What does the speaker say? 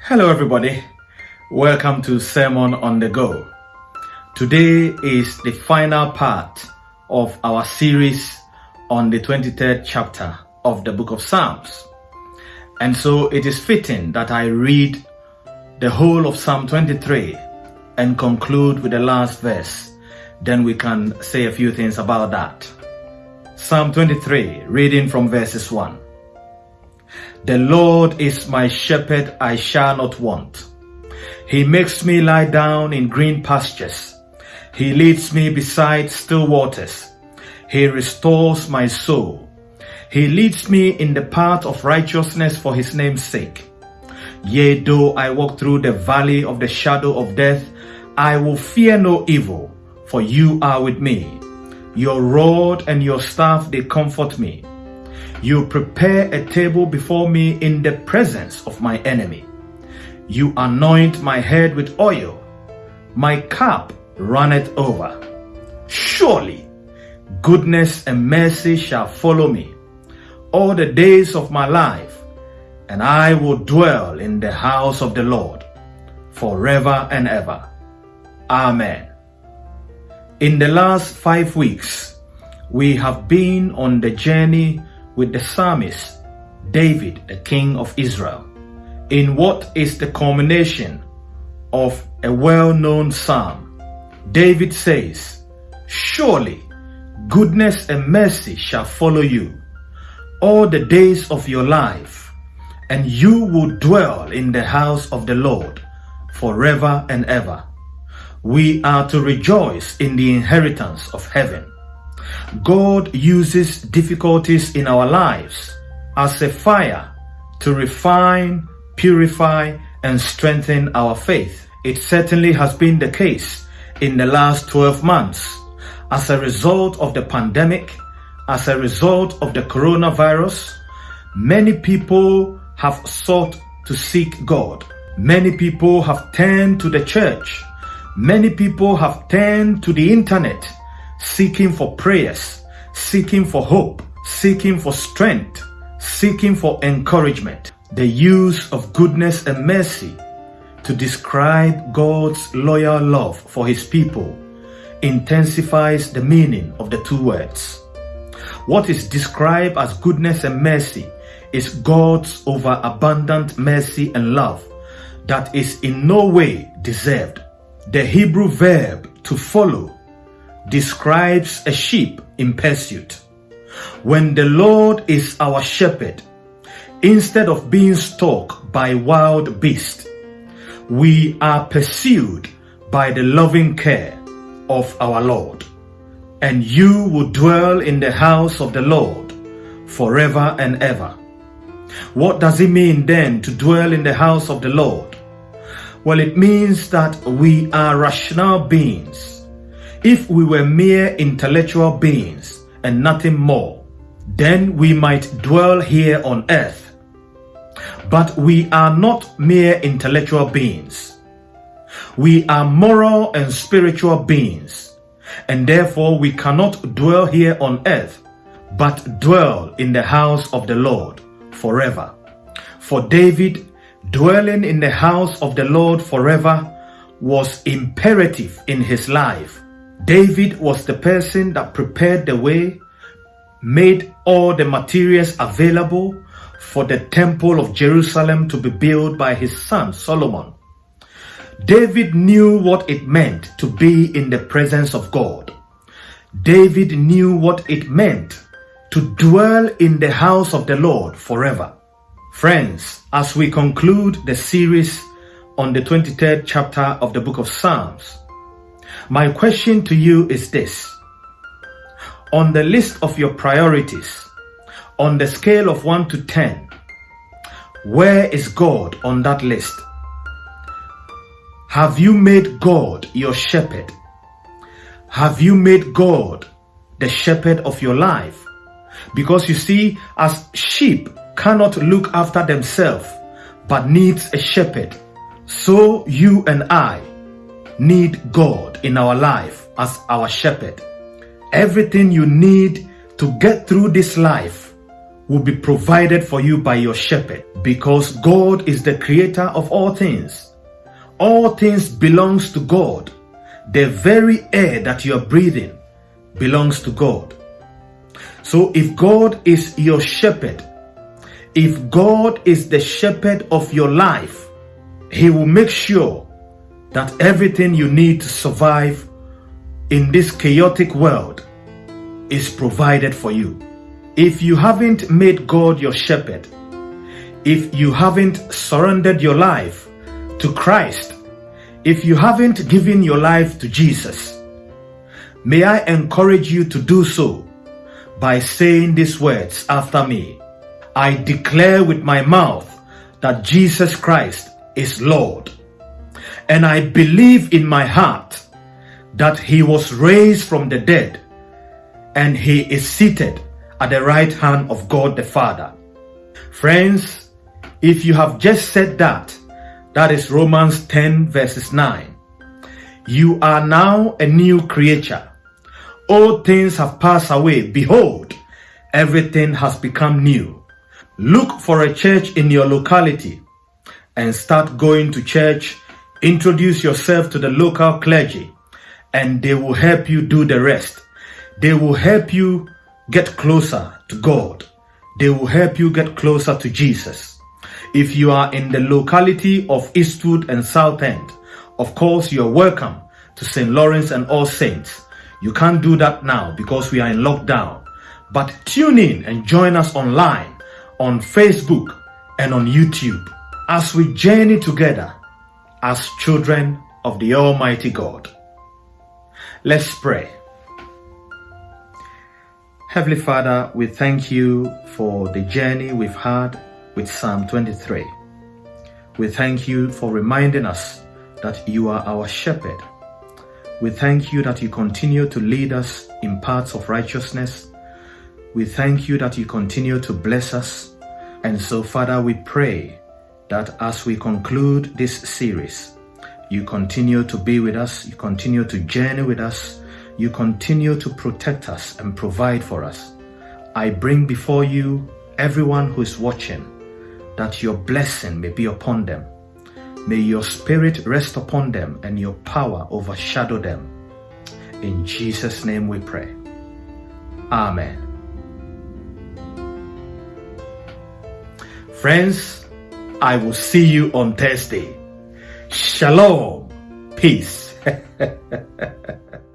Hello, everybody. Welcome to Sermon on the Go. Today is the final part of our series on the 23rd chapter of the book of Psalms. And so it is fitting that I read the whole of Psalm 23 and conclude with the last verse. Then we can say a few things about that. Psalm 23, reading from verses 1. The Lord is my shepherd, I shall not want. He makes me lie down in green pastures. He leads me beside still waters. He restores my soul. He leads me in the path of righteousness for his name's sake. Yea, though I walk through the valley of the shadow of death, I will fear no evil, for you are with me. Your rod and your staff, they comfort me. You prepare a table before me in the presence of my enemy. You anoint my head with oil. My cup runneth over. Surely goodness and mercy shall follow me all the days of my life, and I will dwell in the house of the Lord forever and ever. Amen. In the last five weeks, we have been on the journey with the psalmist David, the king of Israel, in what is the culmination of a well-known psalm. David says, Surely goodness and mercy shall follow you all the days of your life, and you will dwell in the house of the Lord forever and ever. We are to rejoice in the inheritance of heaven. God uses difficulties in our lives as a fire to refine, purify, and strengthen our faith. It certainly has been the case in the last 12 months. As a result of the pandemic, as a result of the coronavirus, many people have sought to seek God. Many people have turned to the church. Many people have turned to the internet seeking for prayers, seeking for hope, seeking for strength, seeking for encouragement. The use of goodness and mercy to describe God's loyal love for his people intensifies the meaning of the two words. What is described as goodness and mercy is God's overabundant mercy and love that is in no way deserved. The Hebrew verb to follow describes a sheep in pursuit. When the Lord is our shepherd, instead of being stalked by wild beasts, we are pursued by the loving care of our Lord. And you will dwell in the house of the Lord forever and ever. What does it mean then to dwell in the house of the Lord? Well, it means that we are rational beings if we were mere intellectual beings and nothing more, then we might dwell here on earth. But we are not mere intellectual beings. We are moral and spiritual beings, and therefore we cannot dwell here on earth, but dwell in the house of the Lord forever. For David, dwelling in the house of the Lord forever was imperative in his life David was the person that prepared the way, made all the materials available for the temple of Jerusalem to be built by his son Solomon. David knew what it meant to be in the presence of God. David knew what it meant to dwell in the house of the Lord forever. Friends, as we conclude the series on the 23rd chapter of the book of Psalms, my question to you is this. On the list of your priorities, on the scale of 1 to 10, where is God on that list? Have you made God your shepherd? Have you made God the shepherd of your life? Because you see, as sheep cannot look after themselves, but needs a shepherd, so you and I need God in our life as our shepherd. Everything you need to get through this life will be provided for you by your shepherd because God is the creator of all things. All things belongs to God. The very air that you are breathing belongs to God. So if God is your shepherd, if God is the shepherd of your life, he will make sure that everything you need to survive in this chaotic world is provided for you. If you haven't made God your shepherd, if you haven't surrendered your life to Christ, if you haven't given your life to Jesus, may I encourage you to do so by saying these words after me. I declare with my mouth that Jesus Christ is Lord. And I believe in my heart that he was raised from the dead and he is seated at the right hand of God the Father. Friends, if you have just said that, that is Romans 10 verses 9. You are now a new creature. All things have passed away. Behold, everything has become new. Look for a church in your locality and start going to church. Introduce yourself to the local clergy and they will help you do the rest. They will help you get closer to God. They will help you get closer to Jesus. If you are in the locality of Eastwood and Southend, of course you are welcome to St. Lawrence and All Saints. You can't do that now because we are in lockdown. But tune in and join us online on Facebook and on YouTube as we journey together as children of the Almighty God. Let's pray. Heavenly Father, we thank you for the journey we've had with Psalm 23. We thank you for reminding us that you are our shepherd. We thank you that you continue to lead us in paths of righteousness. We thank you that you continue to bless us. And so, Father, we pray that as we conclude this series, you continue to be with us, you continue to journey with us, you continue to protect us and provide for us. I bring before you everyone who is watching that your blessing may be upon them. May your spirit rest upon them and your power overshadow them. In Jesus' name we pray. Amen. Friends, I will see you on Thursday. Shalom. Peace.